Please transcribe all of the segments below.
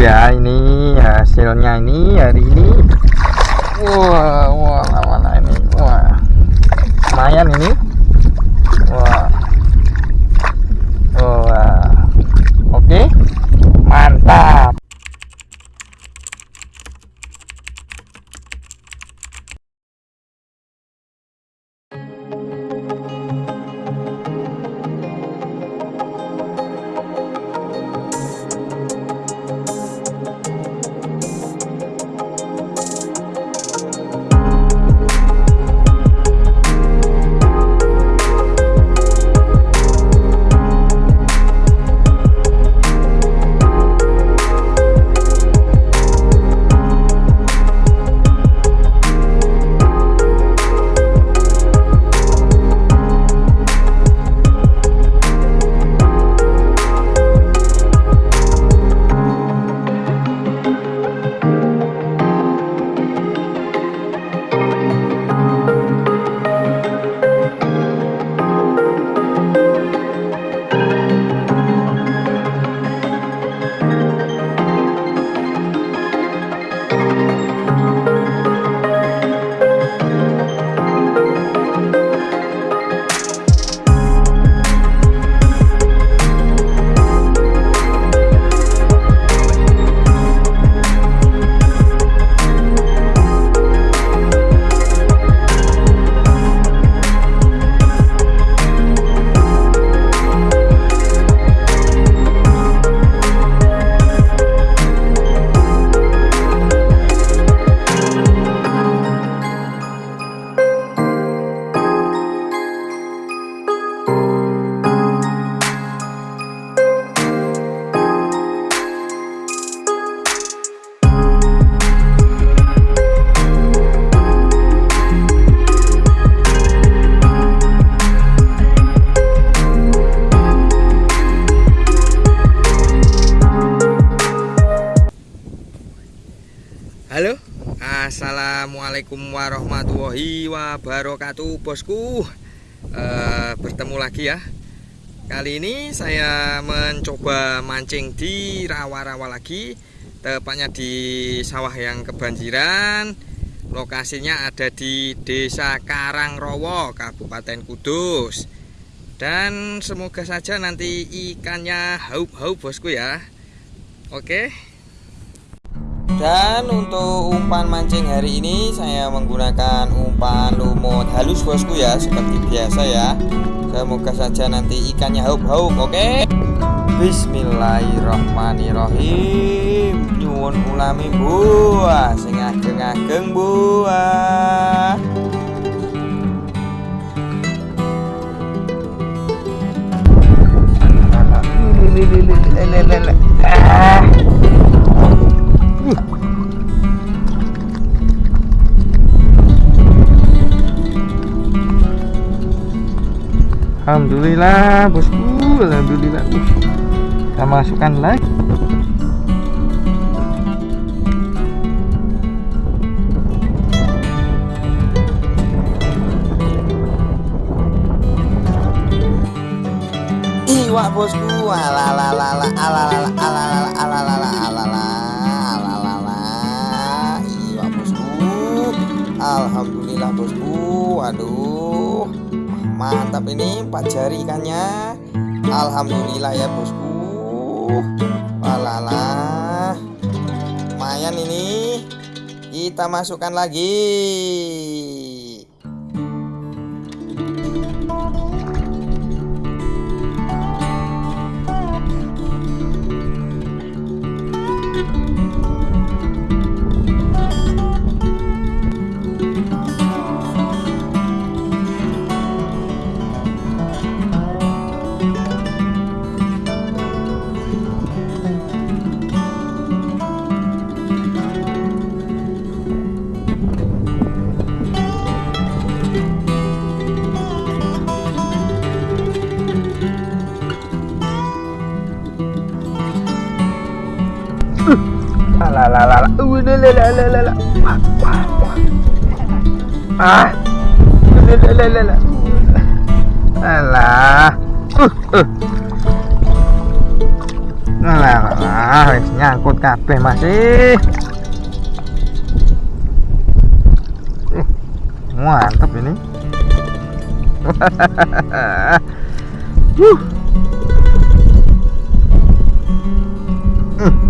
ya ini hasilnya ini hari ini. Wah wah mana ini. Wah lumayan ini assalamualaikum warahmatullahi wabarakatuh, bosku. Eh, bertemu lagi ya. Kali ini saya mencoba mancing di rawa-rawa lagi, tepatnya di sawah yang kebanjiran. Lokasinya ada di Desa Karangrowo, Kabupaten Kudus. Dan semoga saja nanti ikannya haup-haup bosku ya. Oke. Dan untuk umpan mancing hari ini saya menggunakan umpan lumut halus bosku ya seperti biasa ya. Semoga saja nanti ikannya haup-haup, oke? Bismillahirrahmanirrahim. Nyuwun ulami buah sing ageng-ageng buah. Ah. Alhamdulillah bosku Alhamdulillah. Kita masukkan lagi. Iwak bosku. Alalalala alalalala alalalala alalalala alalalala iwak bosku. Alhamdulillah bosku. Aduh mantap ini empat jari ikannya. Alhamdulillah ya bosku. Walala. Lumayan ini. Kita masukkan lagi ah uh, uh. Nyangkut kabeh masih. Uh, mantap ini. uh.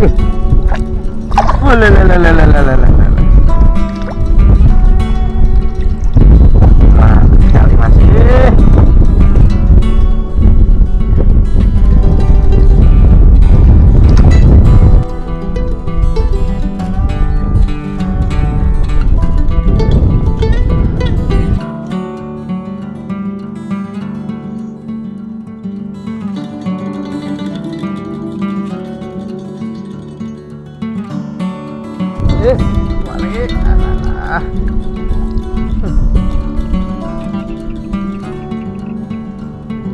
Atut kabeh. Mantap Eh.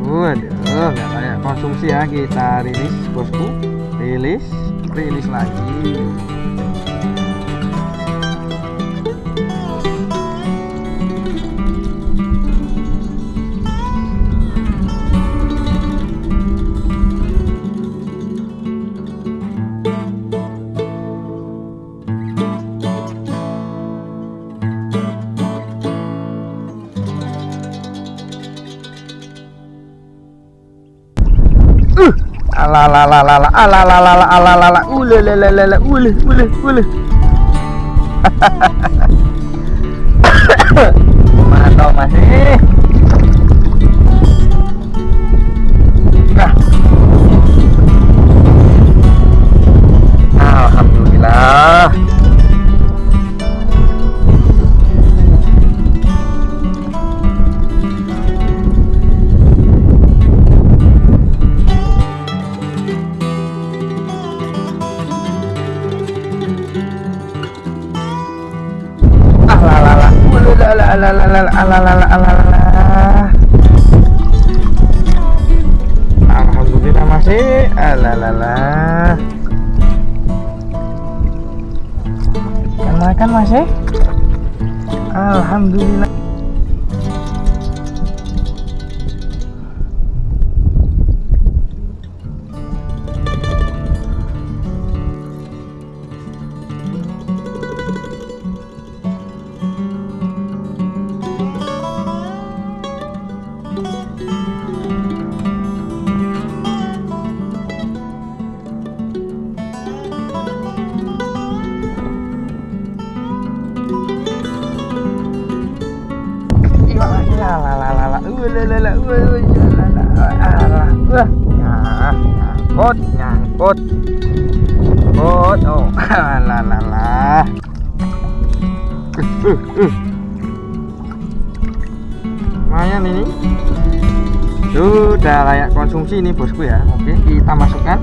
Waduh, nggak layak konsumsi ya kita rilis bosku, rilis, rilis lagi. Ala la la la la ala la la la ala la la ule le le le le ule ule. Mantap masih. Ule la la la la la ala la la ala la la. Alhamdulillah masih. Ala la la. Kan makan masih? Alhamdulillah. Nyangkut, nyangkut. Nyangkut. Oh, la la la. Uh, uh, uh. Lumayan ini. Sudah layak konsumsi ini bosku ya. Oke, kita masukkan.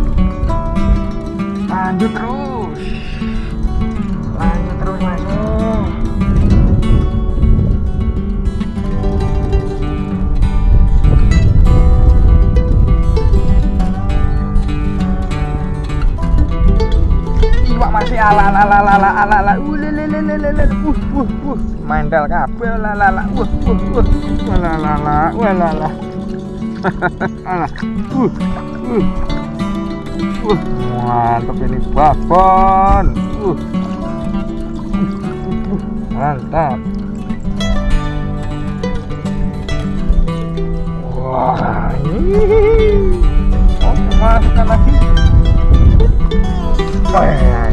Lanjut terus. Ala ala ala uh uh uh uh uh uh uh uh uh uh mantap ini babon uh uh, uh, mantap wah ini oh Oh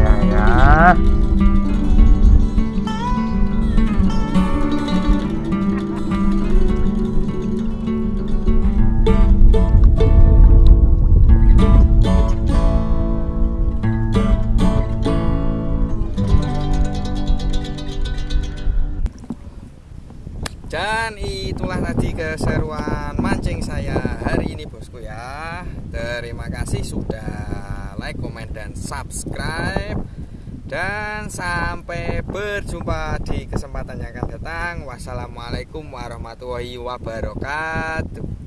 dan itulah tadi keseruan mancing saya hari ini bosku ya. Terima kasih sudah like comment dan subscribe. Dan sampai berjumpa di kesempatan yang akan datang. Wassalamualaikum warahmatullahi wabarakatuh